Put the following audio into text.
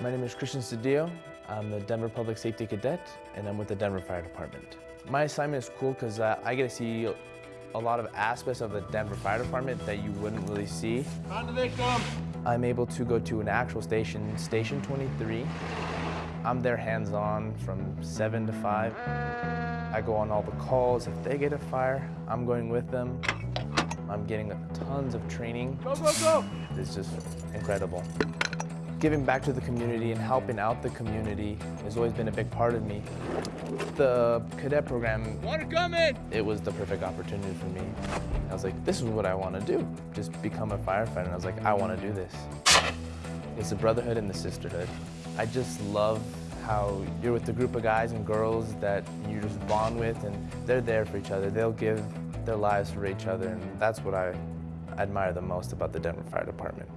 My name is Christian Cedillo. I'm the Denver Public Safety Cadet, and I'm with the Denver Fire Department. My assignment is cool because uh, I get to see a lot of aspects of the Denver Fire Department that you wouldn't really see. On the victim! I'm able to go to an actual station, Station 23. I'm there hands-on from 7 to 5. I go on all the calls. If they get a fire, I'm going with them. I'm getting tons of training. Go, go, go! It's just incredible. Giving back to the community and helping out the community has always been a big part of me. The cadet program, Water coming! it was the perfect opportunity for me. I was like, this is what I want to do. Just become a firefighter. And I was like, I want to do this. It's the brotherhood and the sisterhood. I just love how you're with a group of guys and girls that you just bond with and they're there for each other. They'll give their lives for each other and that's what I admire the most about the Denver Fire Department.